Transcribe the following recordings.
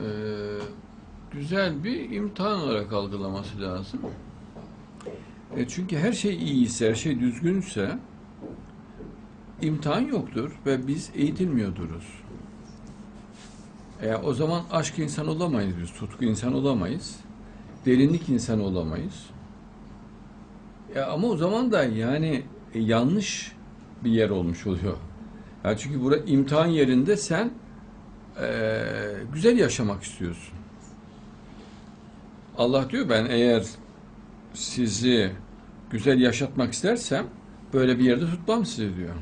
e, güzel bir imtihan olarak algılaması lazım. E, çünkü her şey iyiyse, her şey düzgünse imtihan yoktur ve biz eğitilmiyorduruz. E, o zaman aşk insan olamayız biz, tutku insan olamayız, derinlik insan olamayız. E, ama o zaman da yani e, yanlış bir yer olmuş oluyor. Yani çünkü burada imtihan yerinde sen e, güzel yaşamak istiyorsun. Allah diyor ben eğer sizi güzel yaşatmak istersem böyle bir yerde tutmam sizi diyor.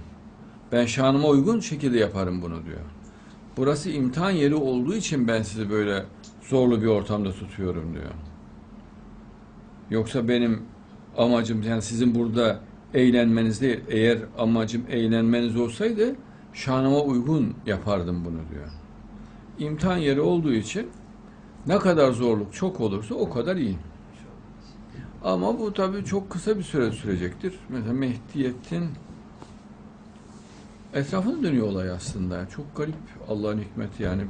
Ben şanıma uygun şekilde yaparım bunu diyor. Burası imtihan yeri olduğu için ben sizi böyle zorlu bir ortamda tutuyorum diyor. Yoksa benim amacım yani sizin burada eğlenmeniz değil. Eğer amacım eğlenmeniz olsaydı şanıma uygun yapardım bunu diyor. İmtihan yeri olduğu için ne kadar zorluk çok olursa o kadar iyi. Ama bu tabii çok kısa bir süre sürecektir. Mesela Mehdiyet'in etrafında dönüyor olay aslında. Çok garip Allah'ın hikmeti yani.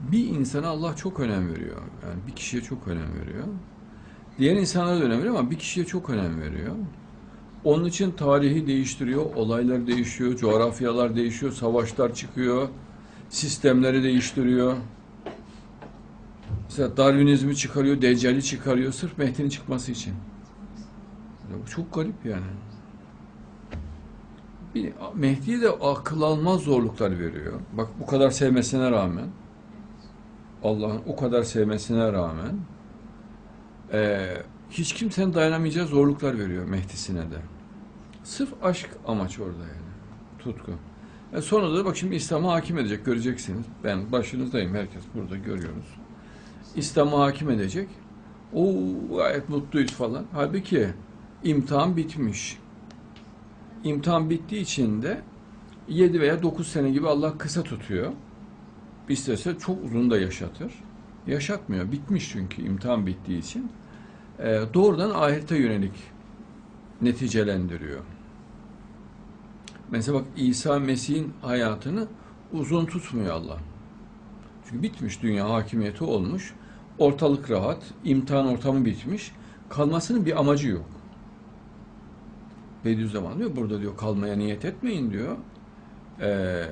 Bir insana Allah çok önem veriyor. Yani bir kişiye çok önem veriyor. Diğer insanlara da önem veriyor ama bir kişiye çok önem veriyor. Onun için tarihi değiştiriyor, olaylar değişiyor, coğrafyalar değişiyor, savaşlar çıkıyor, sistemleri değiştiriyor. Mesela Darwinizmi çıkarıyor, Deccal'i çıkarıyor sırf Mehdi'nin çıkması için. Ya bu çok garip yani. Bir, Mehdi'ye de akıl almaz zorluklar veriyor. Bak bu kadar sevmesine rağmen, Allah'ın o kadar sevmesine rağmen, eee, hiç kimsenin dayanamayacağı zorluklar veriyor Mehdi'sine de. Sırf aşk amaç orada yani. Tutku. E sonra da bak şimdi İslam'a hakim edecek göreceksiniz. Ben başınızdayım herkes burada görüyoruz. İslam'a hakim edecek. O gayet mutluyuz falan. Halbuki imtihan bitmiş. İmtihan bittiği için de 7 veya 9 sene gibi Allah kısa tutuyor. İstese çok uzun da yaşatır. Yaşatmıyor. Bitmiş çünkü imtihan bittiği için. Ee, doğrudan ahirete yönelik neticelendiriyor. Mesela bak İsa Mesih'in hayatını uzun tutmuyor Allah. Çünkü bitmiş dünya hakimiyeti olmuş. Ortalık rahat, imtihan ortamı bitmiş. Kalmasının bir amacı yok. Bediüzzaman diyor burada diyor kalmaya niyet etmeyin diyor. Ee,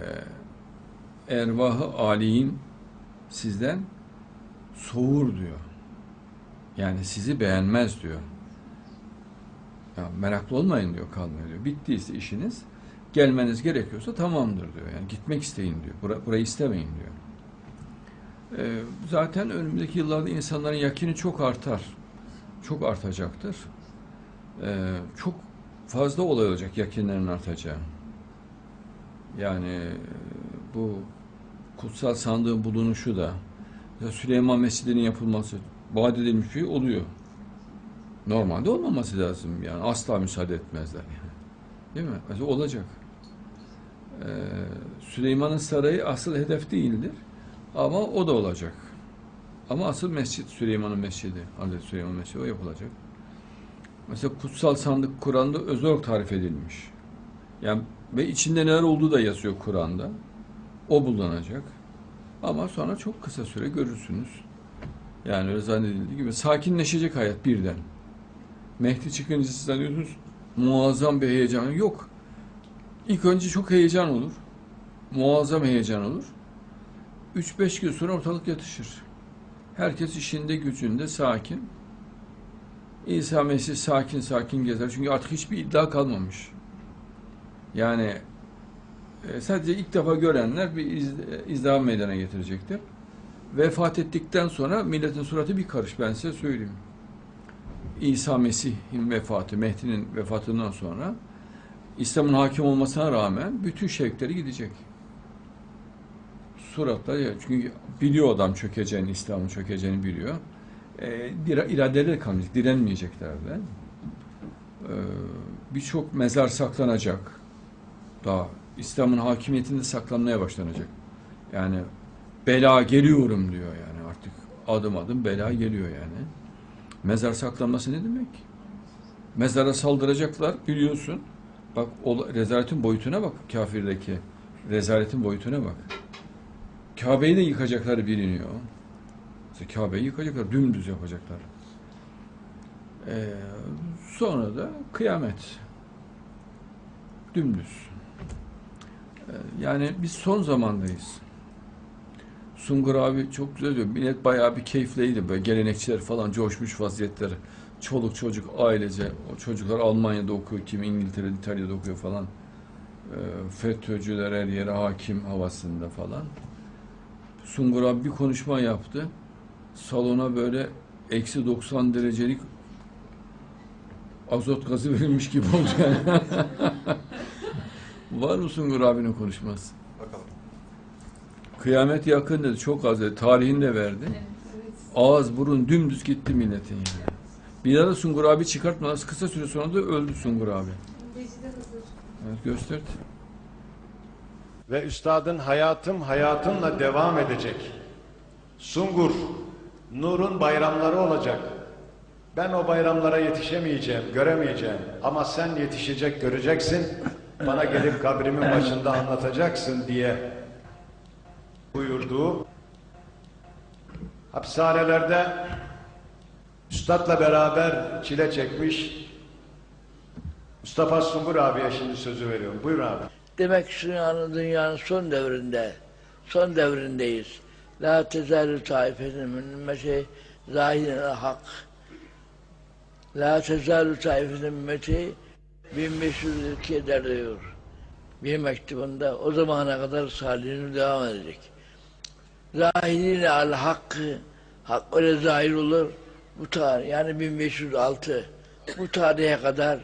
ervahı aliyin sizden soğur diyor. Yani sizi beğenmez diyor. Ya meraklı olmayın diyor kalmaya diyor. Bittiyse işiniz gelmeniz gerekiyorsa tamamdır diyor. Yani gitmek isteyin diyor. Bura, burayı istemeyin diyor. Ee, zaten önümüzdeki yıllarda insanların yakini çok artar. Çok artacaktır. Ee, çok fazla olay olacak yakinlerin artacağı. Yani e, bu kutsal sandığın bulunuşu da Süleyman Mescidi'nin yapılması vaat edilmiş bir şey oluyor. Normalde olmaması lazım yani asla müsaade etmezler yani. Değil mi? Olacak. Ee, Süleyman'ın sarayı asıl hedef değildir. Ama o da olacak. Ama asıl mescit Süleyman'ın mescidi. Hazreti Süleyman mescidi o yapılacak. Mesela kutsal sandık Kur'an'da özel tarif edilmiş. Yani ve içinde neler olduğu da yazıyor Kur'an'da. O bulunacak. Ama sonra çok kısa süre görürsünüz. Yani öyle zannedildiği gibi sakinleşecek hayat birden. Mehdi çıkınca siz zannediyorsunuz muazzam bir heyecan yok. İlk önce çok heyecan olur. Muazzam heyecan olur. 3-5 gün sonra ortalık yatışır. Herkes işinde gücünde sakin. İsa Mesih sakin sakin gezer. Çünkü artık hiçbir iddia kalmamış. Yani e, sadece ilk defa görenler bir iz, izdiham meydana getirecektir. Vefat ettikten sonra milletin suratı bir karış ben size söyleyeyim. İsa Mesih'in vefatı, Mehdi'nin vefatından sonra İslam'ın hakim olmasına rağmen bütün şevkleri gidecek. Suratlar ya çünkü biliyor adam çökeceğini, İslam'ın çökeceğini biliyor. E, iradeleri kalmayacak, direnmeyecekler de. E, Birçok mezar saklanacak. Daha İslam'ın hakimiyetinde saklanmaya başlanacak. Yani bela geliyorum diyor yani artık adım adım bela geliyor yani. Mezar saklanması ne demek? Mezara saldıracaklar biliyorsun. Bak o rezaletin boyutuna bak kafirdeki. Rezaletin boyutuna bak. Kabe'yi de yıkacakları biliniyor. İşte Kabe'yi yıkacaklar, dümdüz yapacaklar. Ee, sonra da kıyamet. Dümdüz. Ee, yani biz son zamandayız. Sungur abi çok güzel diyor. Millet bayağı bir keyifliydi. Böyle gelenekçiler falan coşmuş vaziyetleri. Çoluk çocuk ailece. O çocuklar Almanya'da okuyor. Kim İngiltere'de, İtalya'da okuyor falan. Ee, FETÖ'cüler her yere hakim havasında falan. Sungur abi bir konuşma yaptı. Salona böyle eksi 90 derecelik azot gazı verilmiş gibi oldu yani. Var mı Sungur abinin konuşması? Bakalım. Kıyamet yakın dedi. Çok az dedi. Tarihini de verdi. Ağız burun dümdüz gitti milletin yani. Bir daha da Sungur abi çıkartmadan kısa süre sonra da öldü Sungur abi. Evet gösterdi. Ve üstadın hayatım hayatımla devam edecek. Sungur, Nur'un bayramları olacak. Ben o bayramlara yetişemeyeceğim, göremeyeceğim. Ama sen yetişecek, göreceksin. Bana gelip kabrimin başında anlatacaksın diye buyurduğu hapishanelerde üstadla beraber çile çekmiş Mustafa Sungur abiye şimdi sözü veriyorum. Buyur abi. Demek ki dünyanın, dünyanın son devrinde, son devrindeyiz. La tezalü taifetin min ümmeti zahirin hak. La tezalü taifetin ümmeti 1502 eder diyor. Bir mektubunda o zamana kadar salihini devam edecek. Zahirine al hakkı, hak öyle zahir olur. Bu tarih yani 1506 bu tarihe kadar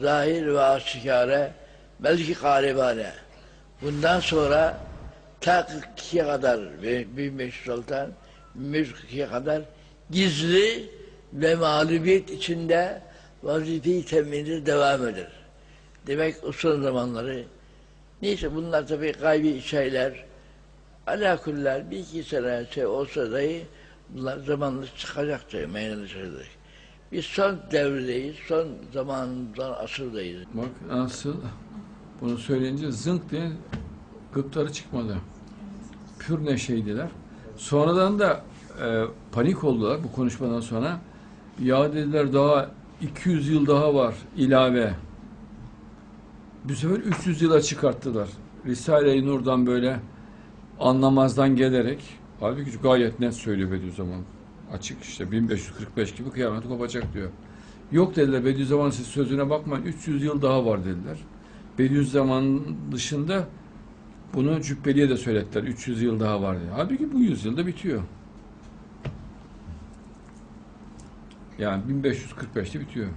zahir ve aşikare belki galibane. Bundan sonra ta 42'ye kadar ve 1506'dan 1542'ye kadar gizli ve mağlubiyet içinde vazife-i temini devam eder. Demek o son zamanları neyse bunlar tabii gaybi şeyler alakuller bir iki sene şey olsa dahi bunlar zamanla çıkacaktır, meydana çıkacak. Biz son devredeyiz, son zamandan asırdayız. Bak nasıl bunu söyleyince zınk diye gıkları çıkmadı. Pür neşeydiler. Sonradan da e, panik oldular bu konuşmadan sonra. Ya dediler daha 200 yıl daha var ilave. Bu sefer 300 yıla çıkarttılar. Risale-i Nur'dan böyle anlamazdan gelerek halbuki gayet net söylüyor Bediüzzaman. Açık işte 1545 gibi kıyamet kopacak diyor. Yok dediler Bediüzzaman siz sözüne bakmayın 300 yıl daha var dediler. Bediüzzaman dışında bunu Cübbeli'ye de söylettiler 300 yıl daha var diye. Halbuki bu yüzyılda bitiyor. Yani 1545'te bitiyor.